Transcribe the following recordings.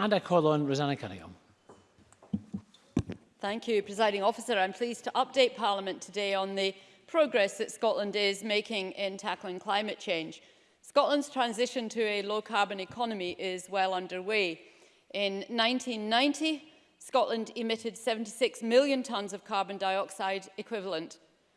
And I call on Rosanna Cunningham. Thank you, Presiding Officer. I'm pleased to update Parliament today on the progress that Scotland is making in tackling climate change. Scotland's transition to a low-carbon economy is well underway. In 1990, Scotland emitted 76 million tonnes of carbon dioxide equivalent.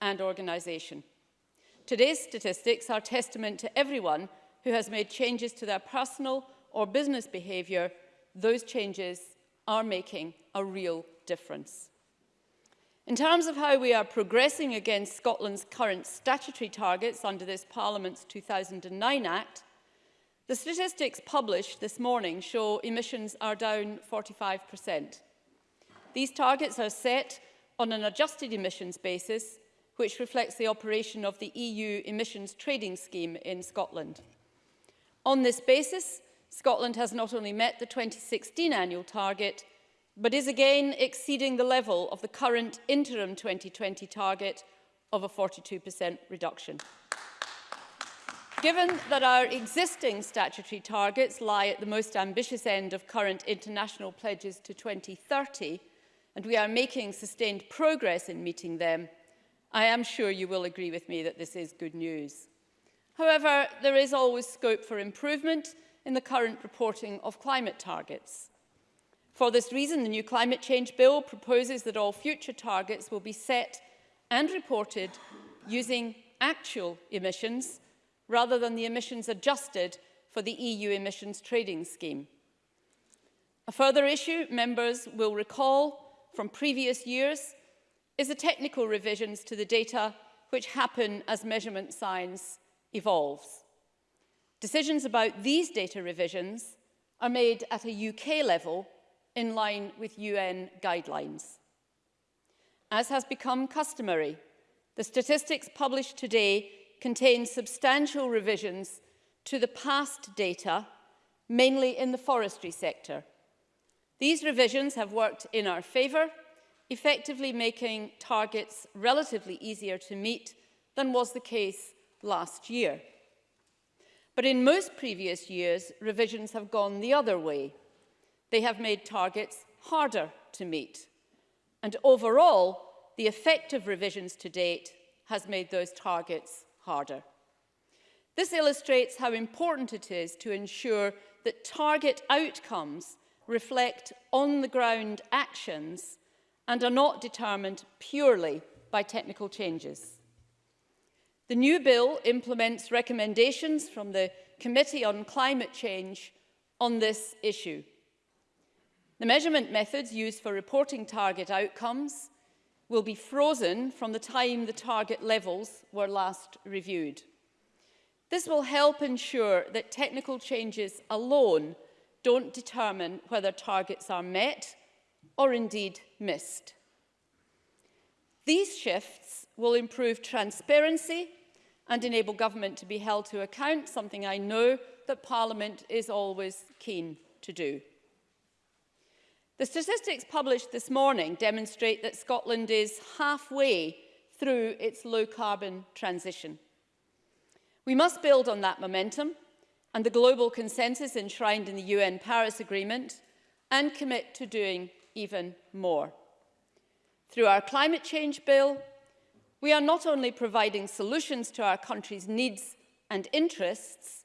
and organisation. Today's statistics are testament to everyone who has made changes to their personal or business behaviour those changes are making a real difference. In terms of how we are progressing against Scotland's current statutory targets under this Parliament's 2009 Act, the statistics published this morning show emissions are down 45%. These targets are set on an adjusted emissions basis, which reflects the operation of the EU emissions trading scheme in Scotland. On this basis, Scotland has not only met the 2016 annual target, but is again exceeding the level of the current interim 2020 target of a 42% reduction. Given that our existing statutory targets lie at the most ambitious end of current international pledges to 2030, and we are making sustained progress in meeting them, I am sure you will agree with me that this is good news. However, there is always scope for improvement, in the current reporting of climate targets. For this reason, the new Climate Change Bill proposes that all future targets will be set and reported using actual emissions rather than the emissions adjusted for the EU emissions trading scheme. A further issue members will recall from previous years is the technical revisions to the data which happen as measurement science evolves. Decisions about these data revisions are made at a UK level in line with UN guidelines. As has become customary, the statistics published today contain substantial revisions to the past data, mainly in the forestry sector. These revisions have worked in our favour, effectively making targets relatively easier to meet than was the case last year. But in most previous years, revisions have gone the other way. They have made targets harder to meet. And overall, the effect of revisions to date has made those targets harder. This illustrates how important it is to ensure that target outcomes reflect on-the-ground actions and are not determined purely by technical changes. The new bill implements recommendations from the Committee on Climate Change on this issue. The measurement methods used for reporting target outcomes will be frozen from the time the target levels were last reviewed. This will help ensure that technical changes alone don't determine whether targets are met or indeed missed. These shifts will improve transparency and enable government to be held to account, something I know that Parliament is always keen to do. The statistics published this morning demonstrate that Scotland is halfway through its low-carbon transition. We must build on that momentum and the global consensus enshrined in the UN Paris Agreement and commit to doing even more. Through our climate change bill, We are not only providing solutions to our country's needs and interests,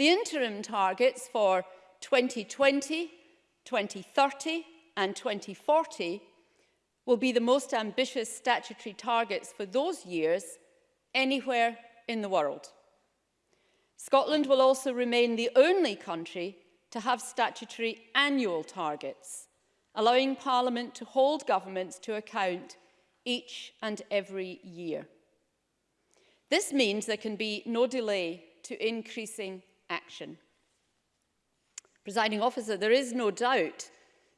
The interim targets for 2020, 2030 and 2040 will be the most ambitious statutory targets for those years anywhere in the world. Scotland will also remain the only country to have statutory annual targets, allowing Parliament to hold governments to account each and every year. This means there can be no delay to increasing action. Presiding officer, there is no doubt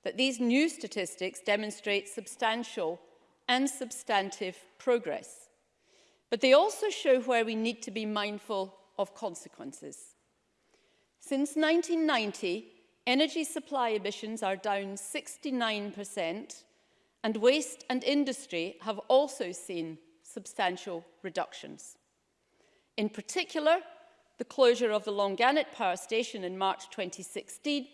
that these new statistics demonstrate substantial and substantive progress. But they also show where we need to be mindful of consequences. Since 1990, energy supply emissions are down 69%, and waste and industry have also seen substantial reductions. In particular, the closure of the Longannet power station in March 2016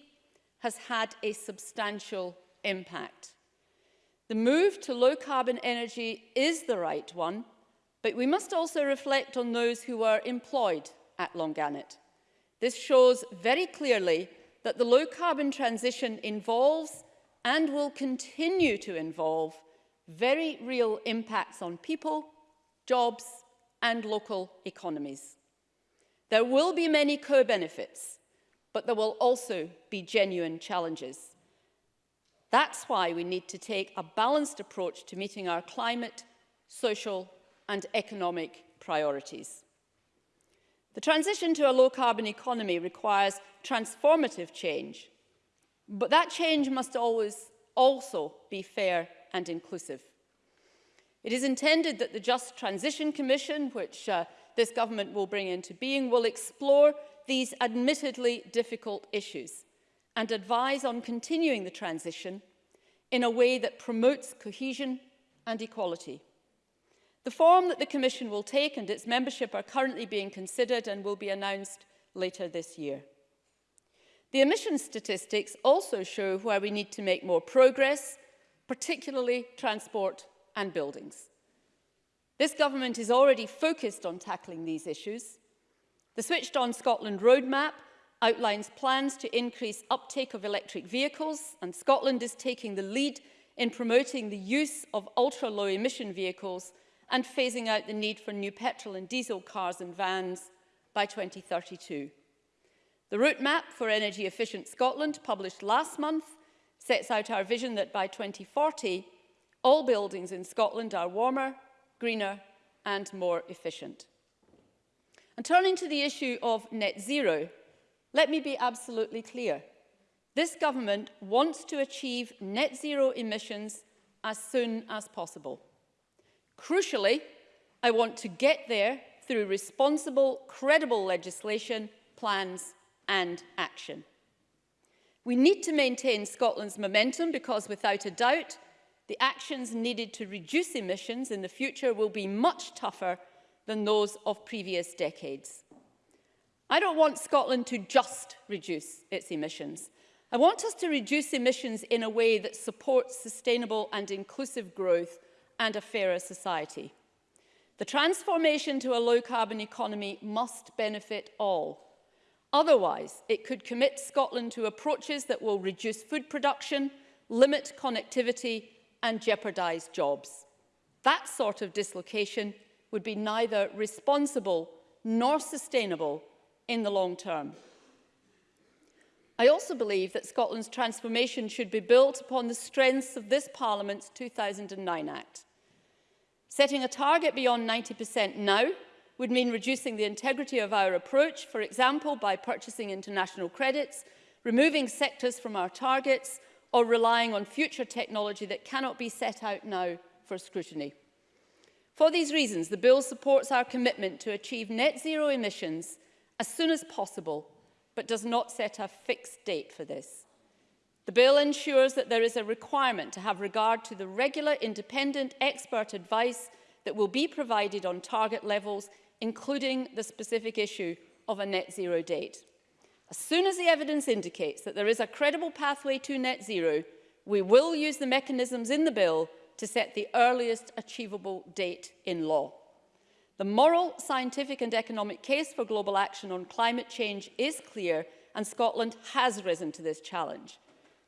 has had a substantial impact. The move to low carbon energy is the right one, but we must also reflect on those who are employed at Longannet. This shows very clearly that the low carbon transition involves and will continue to involve very real impacts on people, jobs and local economies. There will be many co-benefits, but there will also be genuine challenges. That's why we need to take a balanced approach to meeting our climate, social and economic priorities. The transition to a low-carbon economy requires transformative change – but that change must always also be fair and inclusive. It is intended that the Just Transition Commission, which uh, this government will bring into being, will explore these admittedly difficult issues and advise on continuing the transition in a way that promotes cohesion and equality. The form that the Commission will take and its membership are currently being considered and will be announced later this year. The emission statistics also show where we need to make more progress, particularly transport and buildings. This government is already focused on tackling these issues. The Switched on Scotland roadmap outlines plans to increase uptake of electric vehicles and Scotland is taking the lead in promoting the use of ultra-low emission vehicles and phasing out the need for new petrol and diesel cars and vans by 2032. The roadmap for Energy Efficient Scotland, published last month, sets out our vision that by 2040, all buildings in Scotland are warmer, greener and more efficient. And turning to the issue of net zero, let me be absolutely clear. This government wants to achieve net zero emissions as soon as possible. Crucially, I want to get there through responsible, credible legislation, plans and action. We need to maintain Scotland's momentum because without a doubt, the actions needed to reduce emissions in the future will be much tougher than those of previous decades. I don't want Scotland to just reduce its emissions. I want us to reduce emissions in a way that supports sustainable and inclusive growth and a fairer society. The transformation to a low carbon economy must benefit all, Otherwise, it could commit Scotland to approaches that will reduce food production, limit connectivity and jeopardise jobs. That sort of dislocation would be neither responsible nor sustainable in the long term. I also believe that Scotland's transformation should be built upon the strengths of this Parliament's 2009 Act. Setting a target beyond 90% now would mean reducing the integrity of our approach, for example, by purchasing international credits, removing sectors from our targets, or relying on future technology that cannot be set out now for scrutiny. For these reasons, the bill supports our commitment to achieve net zero emissions as soon as possible, but does not set a fixed date for this. The bill ensures that there is a requirement to have regard to the regular independent expert advice that will be provided on target levels including the specific issue of a net zero date. As soon as the evidence indicates that there is a credible pathway to net zero, we will use the mechanisms in the bill to set the earliest achievable date in law. The moral, scientific and economic case for global action on climate change is clear and Scotland has risen to this challenge.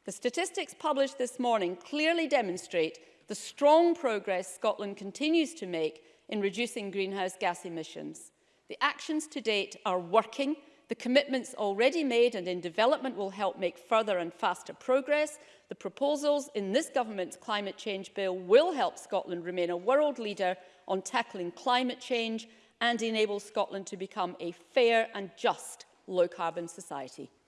The statistics published this morning clearly demonstrate the strong progress Scotland continues to make in reducing greenhouse gas emissions. The actions to date are working. The commitments already made and in development will help make further and faster progress. The proposals in this government's climate change bill will help Scotland remain a world leader on tackling climate change and enable Scotland to become a fair and just low-carbon society.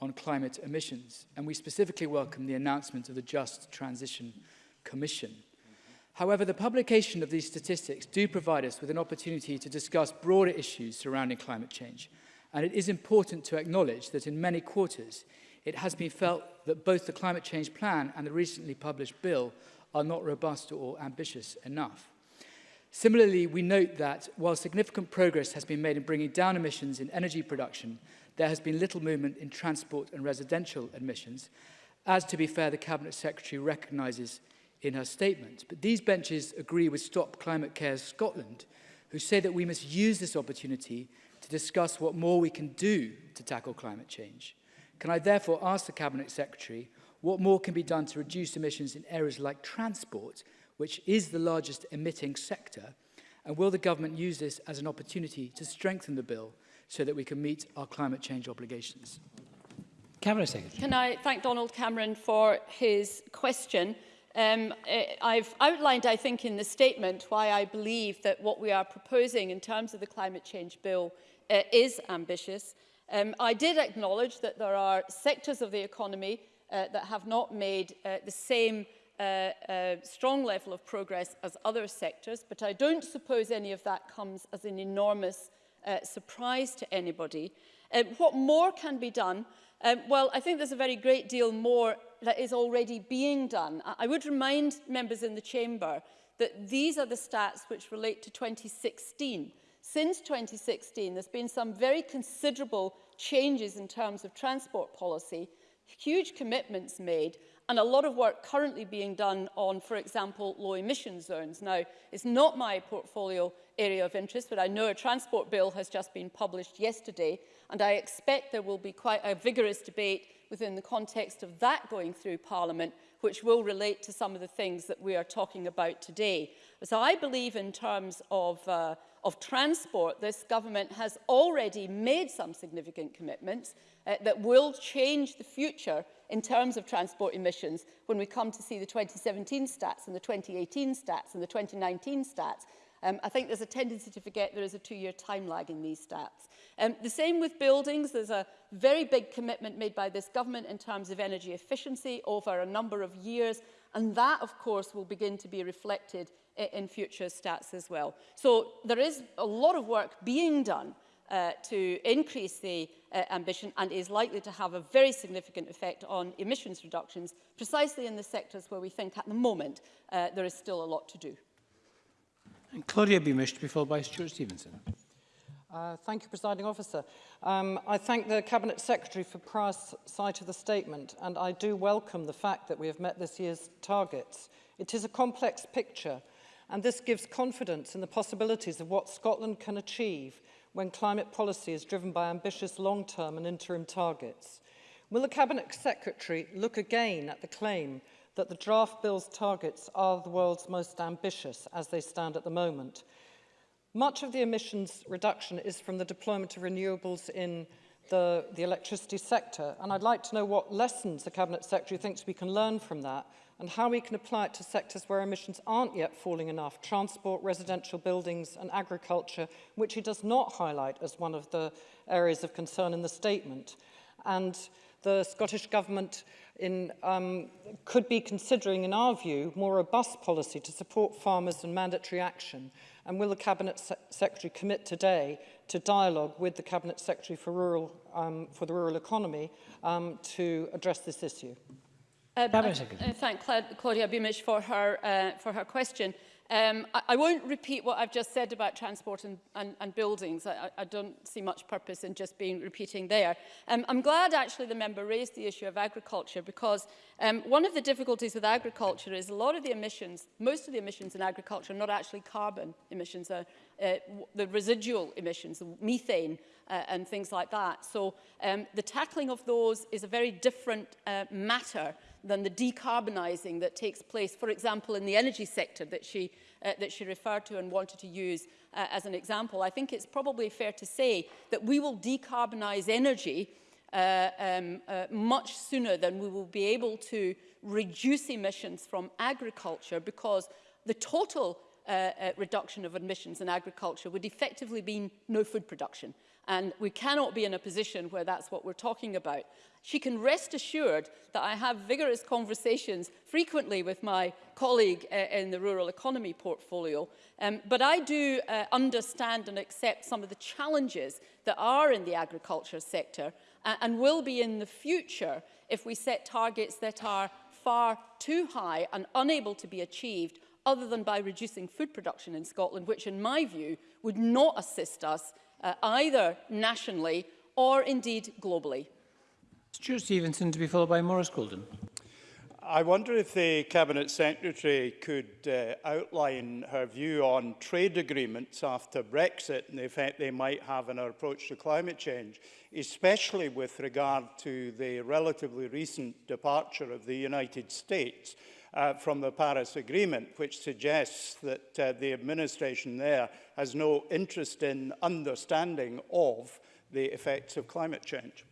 on climate emissions. And we specifically welcome the announcement of the Just Transition Commission. However, the publication of these statistics do provide us with an opportunity to discuss broader issues surrounding climate change, and it is important to acknowledge that in many quarters, it has been felt that both the climate change plan and the recently published bill are not robust or ambitious enough. Similarly, we note that while significant progress has been made in bringing down emissions in energy production, there has been little movement in transport and residential emissions, as to be fair, the Cabinet Secretary recognises in her statement. But these benches agree with Stop Climate Care Scotland, who say that we must use this opportunity to discuss what more we can do to tackle climate change. Can I therefore ask the Cabinet Secretary what more can be done to reduce emissions in areas like transport, which is the largest emitting sector, and will the government use this as an opportunity to strengthen the bill so that we can meet our climate change obligations? Cabinet Secretary. Can I thank Donald Cameron for his question? Um, eh, I've outlined, I think, in the statement why I believe that what we are proposing in terms of the climate change bill uh, is ambitious. Um, I did acknowledge that there are sectors of the economy uh, that have not made uh, the same uh, uh, strong level of progress as other sectors, but I don't suppose any of that comes as an enormous uh, surprise to anybody. Um, what more can be done? Um, well, I think there's a very great deal more that is already being done. I would remind members in the chamber that these are the stats which relate to 2016. Since 2016, there's been some very considerable changes in terms of transport policy, huge commitments made, and a lot of work currently being done on, for example, low emission zones. Now, it's not my portfolio area of interest, but I know a transport bill has just been published yesterday, and I expect there will be quite a vigorous debate within the context of that going through Parliament, which will relate to some of the things that we are talking about today. So I believe in terms of, uh, of transport, this government has already made some significant commitments uh, that will change the future in terms of transport emissions when we come to see the 2017 stats and the 2018 stats and the 2019 stats Um, I think there's a tendency to forget there is a two-year time lag in these stats. Um, the same with buildings. There's a very big commitment made by this government in terms of energy efficiency over a number of years. And that, of course, will begin to be reflected in future stats as well. So there is a lot of work being done uh, to increase the uh, ambition and is likely to have a very significant effect on emissions reductions, precisely in the sectors where we think at the moment uh, there is still a lot to do. And Claudia Beamish to be followed by Stuart Stevenson. Uh, thank you, Presiding Officer. Um, I thank the Cabinet Secretary for prior sight of the statement, and I do welcome the fact that we have met this year's targets. It is a complex picture, and this gives confidence in the possibilities of what Scotland can achieve when climate policy is driven by ambitious long-term and interim targets. Will the Cabinet Secretary look again at the claim that the draft bill's targets are the world's most ambitious as they stand at the moment. Much of the emissions reduction is from the deployment of renewables in the, the electricity sector, and I'd like to know what lessons the Cabinet Secretary thinks we can learn from that and how we can apply it to sectors where emissions aren't yet falling enough, transport, residential buildings and agriculture, which he does not highlight as one of the areas of concern in the statement. And the Scottish Government in, um, could be considering, in our view, more robust policy to support farmers and mandatory action? And will the Cabinet Se Secretary commit today to dialogue with the Cabinet Secretary for, Rural, um, for the Rural Economy um, to address this issue? Uh, I, I uh, uh, thank Cla Claudia Beamish for her, uh, for her question. Um, I, I won't repeat what I've just said about transport and, and, and buildings. I, I don't see much purpose in just being repeating there. Um, I'm glad actually the member raised the issue of agriculture because um, one of the difficulties with agriculture is a lot of the emissions, most of the emissions in agriculture are not actually carbon emissions, are, uh, uh the residual emissions, the methane uh, and things like that. So um, the tackling of those is a very different uh, matter than the decarbonising that takes place, for example, in the energy sector that she, uh, that she referred to and wanted to use uh, as an example. I think it's probably fair to say that we will decarbonise energy uh, um, uh, much sooner than we will be able to reduce emissions from agriculture because the total uh, uh, reduction of emissions in agriculture would effectively mean no food production. And we cannot be in a position where that's what we're talking about. She can rest assured that I have vigorous conversations frequently with my colleague uh, in the rural economy portfolio. Um, but I do uh, understand and accept some of the challenges that are in the agriculture sector uh, and will be in the future if we set targets that are far too high and unable to be achieved other than by reducing food production in Scotland, which in my view would not assist us uh, either nationally or indeed globally. Stuart Stevenson to be followed by Maurice Golden. I wonder if the Cabinet Secretary could uh, outline her view on trade agreements after Brexit and the effect they might have on our approach to climate change, especially with regard to the relatively recent departure of the United States uh, from the Paris Agreement, which suggests that uh, the administration there has no interest in understanding of the effects of climate change.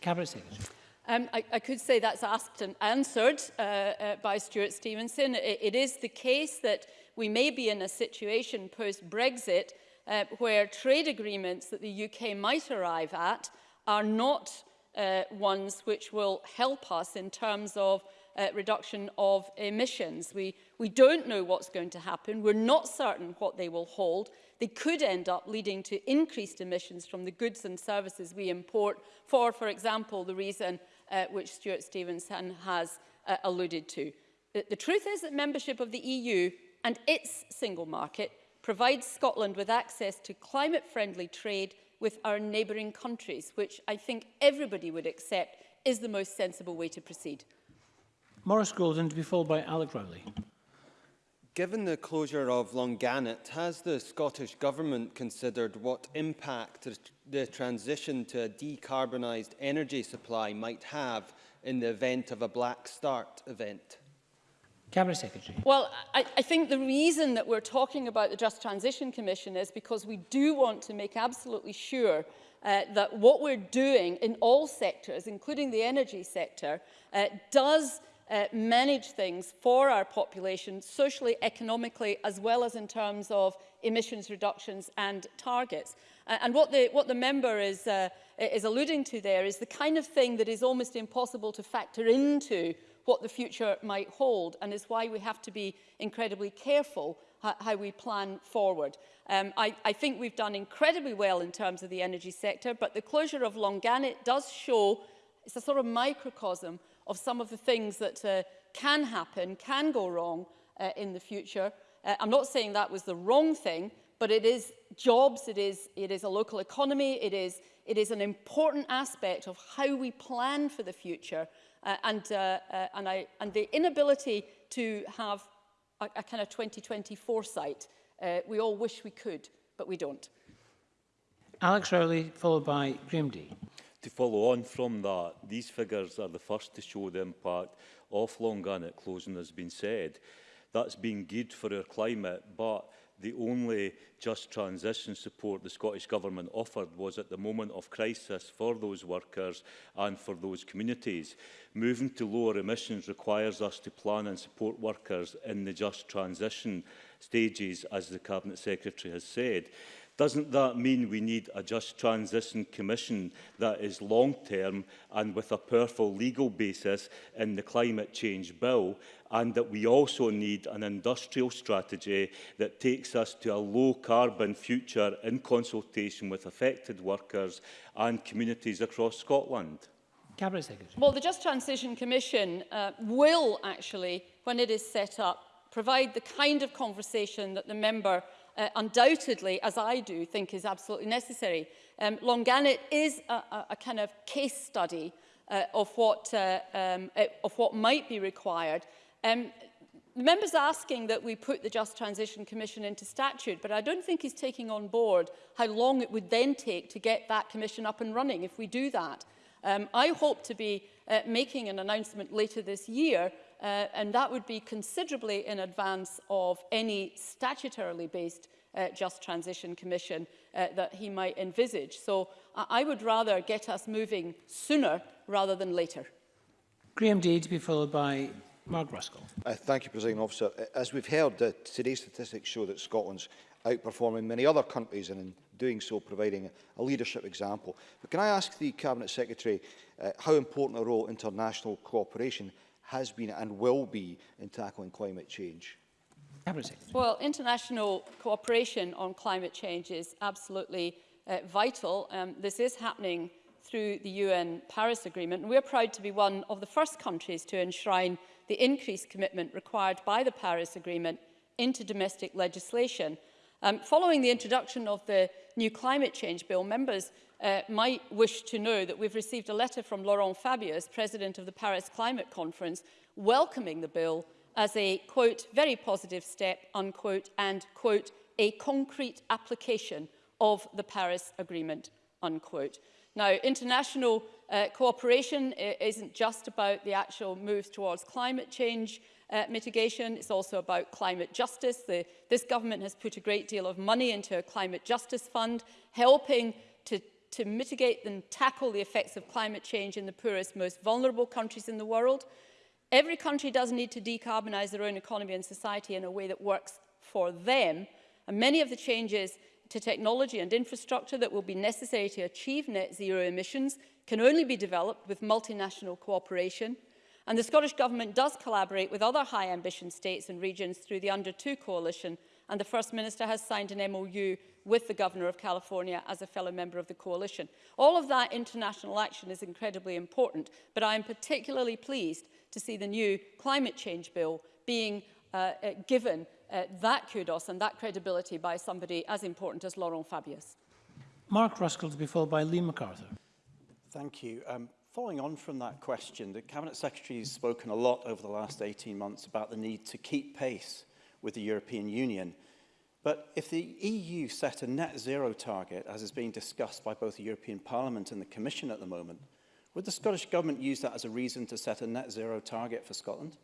Cabinet Secretary. Um, I, I could say that's asked and answered uh, uh, by Stuart Stevenson. It, it is the case that we may be in a situation post-Brexit uh, where trade agreements that the UK might arrive at are not uh, ones which will help us in terms of uh, reduction of emissions. We, we don't know what's going to happen. We're not certain what they will hold. They could end up leading to increased emissions from the goods and services we import for, for example, the reason uh, which Stuart Stevenson has uh, alluded to. The, the truth is that membership of the EU and its single market provides Scotland with access to climate-friendly trade with our neighbouring countries, which I think everybody would accept is the most sensible way to proceed. Morris Golden to be followed by Alec Rowley. Given the closure of Longannet, has the Scottish Government considered what impact the transition to a decarbonised energy supply might have in the event of a black start event? Cabinet Secretary. Well, I, I think the reason that we're talking about the Just Transition Commission is because we do want to make absolutely sure uh, that what we're doing in all sectors, including the energy sector, uh, does uh, manage things for our population socially, economically, as well as in terms of emissions reductions and targets. Uh, and what the, what the member is, uh, is alluding to there is the kind of thing that is almost impossible to factor into what the future might hold and is why we have to be incredibly careful how we plan forward. Um, I, I think we've done incredibly well in terms of the energy sector, but the closure of Longannet does show, it's a sort of microcosm of some of the things that uh, can happen, can go wrong uh, in the future. Uh, I'm not saying that was the wrong thing, but it is jobs, it is, it is a local economy, it is, it is an important aspect of how we plan for the future. Uh, and, uh, uh, and, I, and the inability to have a, a kind of 2020 foresight, uh, we all wish we could, but we don't. Alex Rowley, followed by Graham Dee to follow on from that, these figures are the first to show the impact of Longannet closing, as has been said. That's been good for our climate, but the only just transition support the Scottish Government offered was at the moment of crisis for those workers and for those communities. Moving to lower emissions requires us to plan and support workers in the just transition stages, as the Cabinet Secretary has said. Doesn't that mean we need a Just Transition Commission that is long-term and with a powerful legal basis in the Climate Change Bill and that we also need an industrial strategy that takes us to a low-carbon future in consultation with affected workers and communities across Scotland? Cabinet Secretary. Well, the Just Transition Commission uh, will actually, when it is set up, provide the kind of conversation that the member uh, undoubtedly, as I do, think is absolutely necessary. Um, Longannet is a, a, a kind of case study uh, of, what, uh, um, uh, of what might be required. Um, Members asking that we put the Just Transition Commission into statute, but I don't think he's taking on board how long it would then take to get that commission up and running if we do that. Um, I hope to be uh, making an announcement later this year uh, and that would be considerably in advance of any statutorily based uh, Just Transition Commission uh, that he might envisage. So I, I would rather get us moving sooner rather than later. Graham Day to be followed by Mark Ruskell. Uh, thank you, President Officer. Uh, as we've heard, uh, today's statistics show that Scotland's outperforming many other countries and in doing so providing a leadership example. But can I ask the Cabinet Secretary uh, how important a role international cooperation has been and will be in tackling climate change? Well, international cooperation on climate change is absolutely uh, vital. Um, this is happening through the UN Paris Agreement, and we're proud to be one of the first countries to enshrine the increased commitment required by the Paris Agreement into domestic legislation. Um, following the introduction of the new climate change bill, members uh, might wish to know that we've received a letter from Laurent Fabius, president of the Paris Climate Conference, welcoming the bill as a, quote, very positive step, unquote, and, quote, a concrete application of the Paris Agreement, unquote. Now, international uh, cooperation uh, isn't just about the actual moves towards climate change uh, mitigation, it's also about climate justice. The, this government has put a great deal of money into a climate justice fund, helping to, to mitigate and tackle the effects of climate change in the poorest, most vulnerable countries in the world. Every country does need to decarbonise their own economy and society in a way that works for them. And many of the changes to technology and infrastructure that will be necessary to achieve net zero emissions can only be developed with multinational cooperation. And the Scottish Government does collaborate with other high ambition states and regions through the Under 2 Coalition and the First Minister has signed an MOU with the Governor of California as a fellow member of the coalition. All of that international action is incredibly important, but I am particularly pleased to see the new climate change bill being uh, uh, given uh, that kudos and that credibility by somebody as important as Laurent Fabius. Mark Ruskell to be followed by Lee MacArthur. Thank you. Um, Following on from that question, the Cabinet Secretary has spoken a lot over the last 18 months about the need to keep pace with the European Union. But if the EU set a net zero target, as is being discussed by both the European Parliament and the Commission at the moment, would the Scottish Government use that as a reason to set a net zero target for Scotland?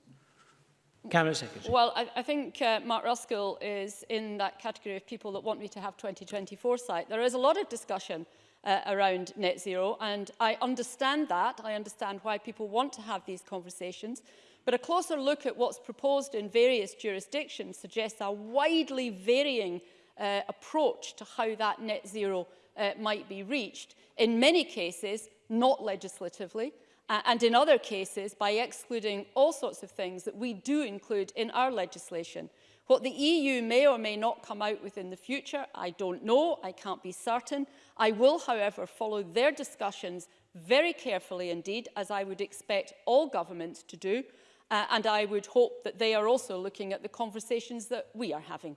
Cabinet Secretary. Well, I, I think uh, Mark Ruskell is in that category of people that want me to have 2020 foresight. There is a lot of discussion uh, around net zero, and I understand that. I understand why people want to have these conversations. But a closer look at what's proposed in various jurisdictions suggests a widely varying uh, approach to how that net zero uh, might be reached. In many cases, not legislatively, Uh, and in other cases by excluding all sorts of things that we do include in our legislation. What the EU may or may not come out with in the future, I don't know, I can't be certain. I will, however, follow their discussions very carefully indeed, as I would expect all governments to do, uh, and I would hope that they are also looking at the conversations that we are having.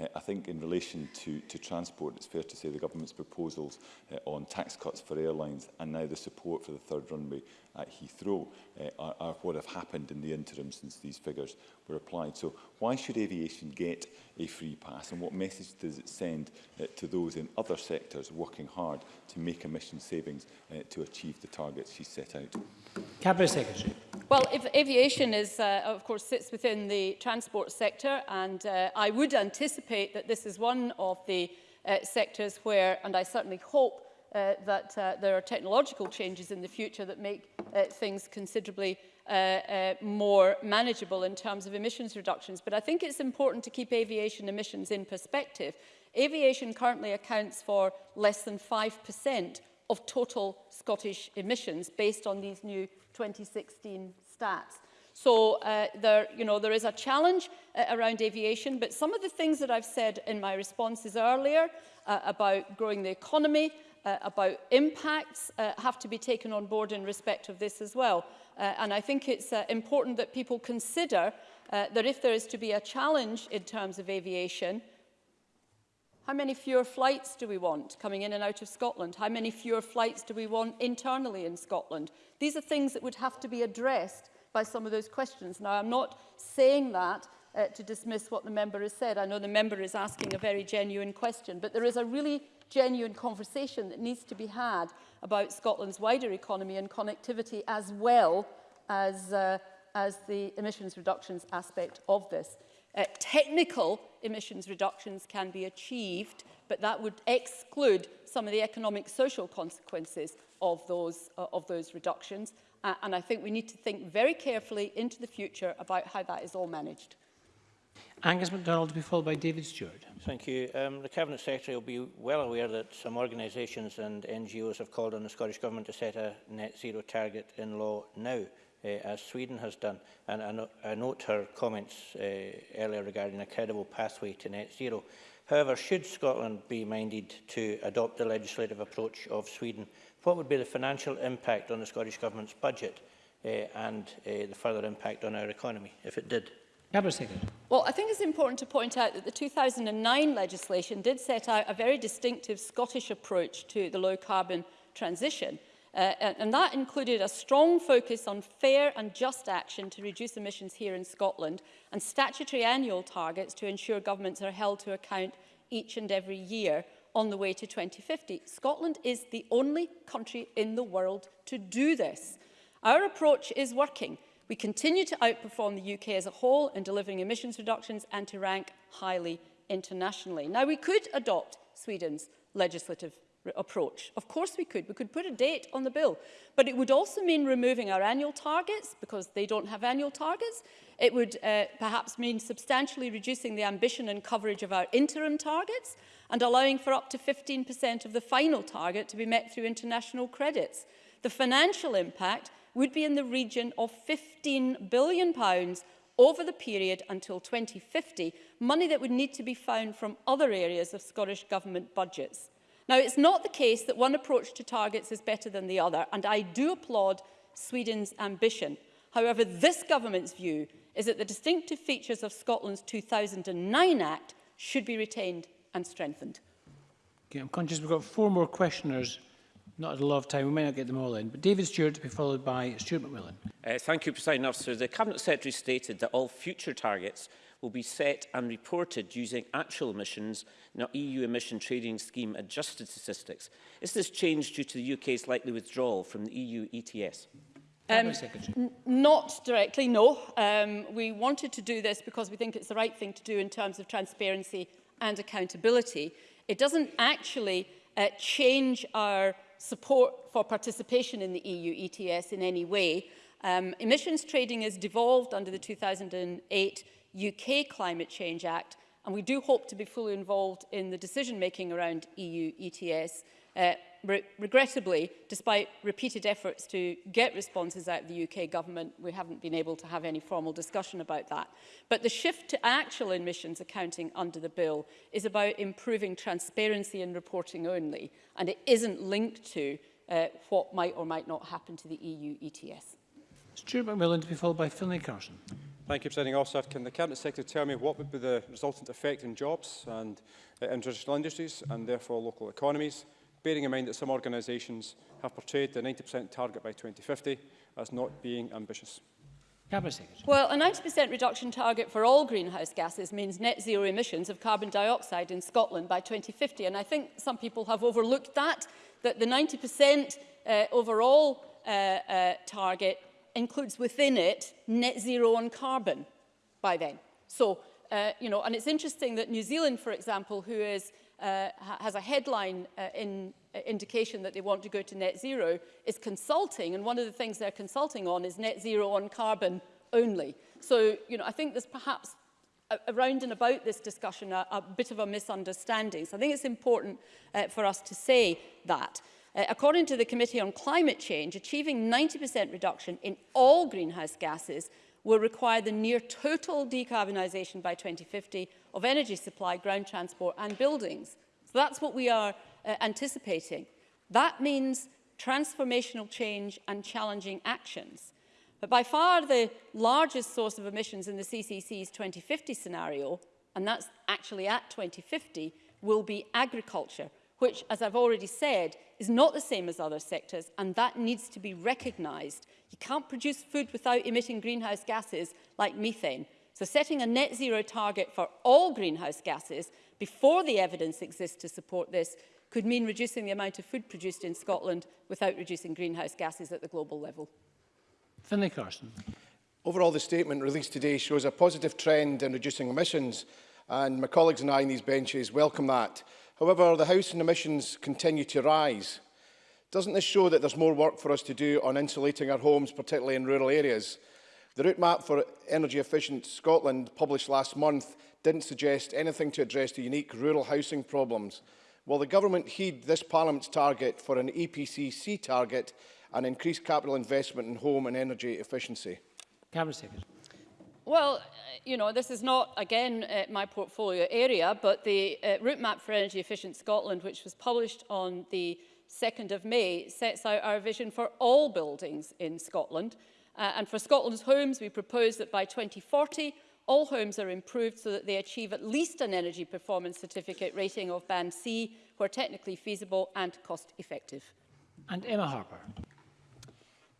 Uh, I think in relation to, to transport, it's fair to say the government's proposals uh, on tax cuts for airlines and now the support for the third runway at Heathrow uh, are, are what have happened in the interim since these figures were applied. So why should aviation get a free pass and what message does it send uh, to those in other sectors working hard to make emission savings uh, to achieve the targets she set out? Cabinet Secretary. Well, if aviation is, uh, of course, sits within the transport sector, and uh, I would anticipate that this is one of the uh, sectors where, and I certainly hope uh, that uh, there are technological changes in the future that make uh, things considerably uh, uh, more manageable in terms of emissions reductions. But I think it's important to keep aviation emissions in perspective. Aviation currently accounts for less than 5% of total Scottish emissions based on these new 2016 stats. So uh, there, you know, there is a challenge uh, around aviation, but some of the things that I've said in my responses earlier uh, about growing the economy, uh, about impacts uh, have to be taken on board in respect of this as well. Uh, and I think it's uh, important that people consider uh, that if there is to be a challenge in terms of aviation, how many fewer flights do we want coming in and out of Scotland? How many fewer flights do we want internally in Scotland? These are things that would have to be addressed by some of those questions. Now, I'm not saying that uh, to dismiss what the member has said. I know the member is asking a very genuine question, but there is a really genuine conversation that needs to be had about Scotland's wider economy and connectivity as well as, uh, as the emissions reductions aspect of this. Uh, technical emissions reductions can be achieved, but that would exclude some of the economic social consequences of those, uh, of those reductions. Uh, and I think we need to think very carefully into the future about how that is all managed. Angus MacDonald to be followed by David Stewart. Thank you. Um, the Cabinet Secretary will be well aware that some organisations and NGOs have called on the Scottish Government to set a net zero target in law now, uh, as Sweden has done. And I, no I note her comments uh, earlier regarding a credible pathway to net zero. However, should Scotland be minded to adopt the legislative approach of Sweden, what would be the financial impact on the Scottish Government's budget uh, and uh, the further impact on our economy if it did? Cabinet Secretary. Well, I think it's important to point out that the 2009 legislation did set out a very distinctive Scottish approach to the low-carbon transition. Uh, and, and that included a strong focus on fair and just action to reduce emissions here in Scotland and statutory annual targets to ensure governments are held to account each and every year on the way to 2050. Scotland is the only country in the world to do this. Our approach is working. We continue to outperform the UK as a whole in delivering emissions reductions and to rank highly internationally. Now, we could adopt Sweden's legislative approach. Of course we could. We could put a date on the bill. But it would also mean removing our annual targets, because they don't have annual targets. It would uh, perhaps mean substantially reducing the ambition and coverage of our interim targets and allowing for up to 15% of the final target to be met through international credits. The financial impact would be in the region of £15 billion over the period until 2050, money that would need to be found from other areas of Scottish Government budgets. Now, it's not the case that one approach to targets is better than the other, and I do applaud Sweden's ambition. However, this government's view is that the distinctive features of Scotland's 2009 Act should be retained and strengthened. Okay, I'm conscious we've got four more questioners not a lot of time, we may not get them all in, but David Stewart to be followed by Stuart McMillan. Uh, thank you, President Officer. The Cabinet Secretary stated that all future targets will be set and reported using actual emissions, not EU emission trading scheme adjusted statistics. Is this change due to the UK's likely withdrawal from the EU ETS? Um, not directly, no. Um, we wanted to do this because we think it's the right thing to do in terms of transparency and accountability. It doesn't actually uh, change our support for participation in the EU ETS in any way. Um, emissions trading is devolved under the 2008 UK Climate Change Act, and we do hope to be fully involved in the decision-making around EU ETS. Uh, re regrettably, despite repeated efforts to get responses out of the UK government, we haven't been able to have any formal discussion about that. But the shift to actual emissions accounting under the bill is about improving transparency and reporting only, and it isn't linked to uh, what might or might not happen to the EU ETS. Stuart McMillan to be followed by Finlay Carson. Thank you, President Officer. Can the Cabinet Secretary tell me what would be the resultant effect in jobs and uh, in traditional industries and therefore local economies? bearing in mind that some organisations have portrayed the 90% target by 2050 as not being ambitious. Well, a 90% reduction target for all greenhouse gases means net zero emissions of carbon dioxide in Scotland by 2050. And I think some people have overlooked that, that the 90% uh, overall uh, uh, target includes within it net zero on carbon by then. So, uh, you know, and it's interesting that New Zealand, for example, who is uh, has a headline uh, in uh, indication that they want to go to net zero is consulting and one of the things they're consulting on is net zero on carbon only so you know I think there's perhaps around and about this discussion a, a bit of a misunderstanding so I think it's important uh, for us to say that Uh, according to the Committee on Climate Change, achieving 90% reduction in all greenhouse gases will require the near total decarbonisation by 2050 of energy supply, ground transport and buildings. So that's what we are uh, anticipating. That means transformational change and challenging actions. But by far the largest source of emissions in the CCC's 2050 scenario, and that's actually at 2050, will be agriculture which, as I've already said, is not the same as other sectors, and that needs to be recognised. You can't produce food without emitting greenhouse gases like methane. So setting a net zero target for all greenhouse gases before the evidence exists to support this could mean reducing the amount of food produced in Scotland without reducing greenhouse gases at the global level. Finlay Carson. Overall, the statement released today shows a positive trend in reducing emissions, and my colleagues and I in these benches welcome that. However, the housing emissions continue to rise. Doesn't this show that there's more work for us to do on insulating our homes, particularly in rural areas? The route map for Energy Efficient Scotland, published last month, didn't suggest anything to address the unique rural housing problems. Will the government heed this Parliament's target for an EPCC target and increase capital investment in home and energy efficiency? Cameron Secretary. Well, you know, this is not, again, uh, my portfolio area, but the uh, route map for energy efficient Scotland, which was published on the 2nd of May, sets out our vision for all buildings in Scotland. Uh, and for Scotland's homes, we propose that by 2040, all homes are improved so that they achieve at least an energy performance certificate rating of band C, where technically feasible and cost effective. And Emma Harper.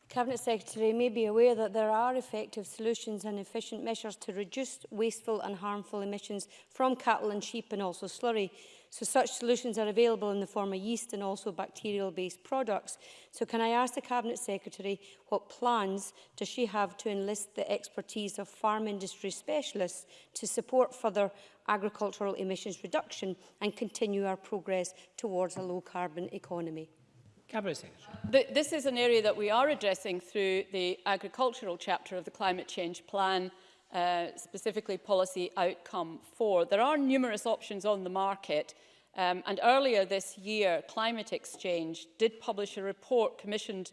Cabinet Secretary may be aware that there are effective solutions and efficient measures to reduce wasteful and harmful emissions from cattle and sheep and also slurry. So such solutions are available in the form of yeast and also bacterial-based products. So can I ask the Cabinet Secretary what plans does she have to enlist the expertise of farm industry specialists to support further agricultural emissions reduction and continue our progress towards a low-carbon economy? Cabinet Secretary. This is an area that we are addressing through the agricultural chapter of the Climate Change Plan, uh, specifically policy outcome 4. There are numerous options on the market um, and earlier this year Climate Exchange did publish a report commissioned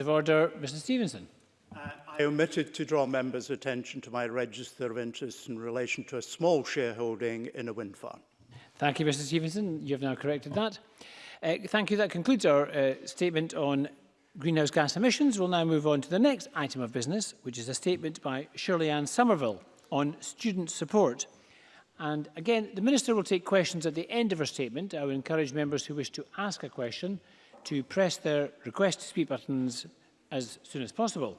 Oh. order, Mr Stevenson. Uh, I omitted to draw members' attention to my register of interest in relation to a small shareholding in a wind farm. Thank you, Mr Stevenson. You have now corrected that. Uh, thank you. That concludes our uh, statement on greenhouse gas emissions, we'll now move on to the next item of business, which is a statement by Shirley Ann Somerville on student support. And again, the Minister will take questions at the end of her statement. I would encourage members who wish to ask a question to press their request to speak buttons as soon as possible.